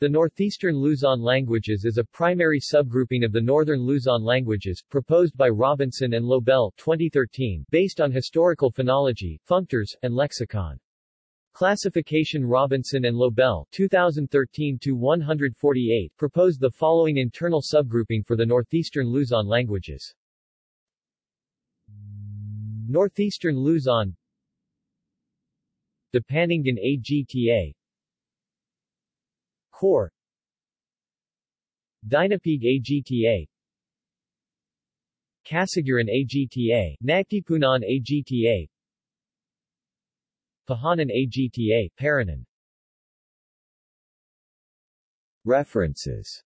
The Northeastern Luzon languages is a primary subgrouping of the Northern Luzon languages, proposed by Robinson and Lobel 2013, based on historical phonology, functors, and lexicon. Classification Robinson and Lobel 2013-148 proposed the following internal subgrouping for the Northeastern Luzon languages. Northeastern Luzon Dupaningan AGTA Core. Dinapigue AGTA Casiguran AGTA, Nagtipunan AGTA Pahanan AGTA, Paranan. References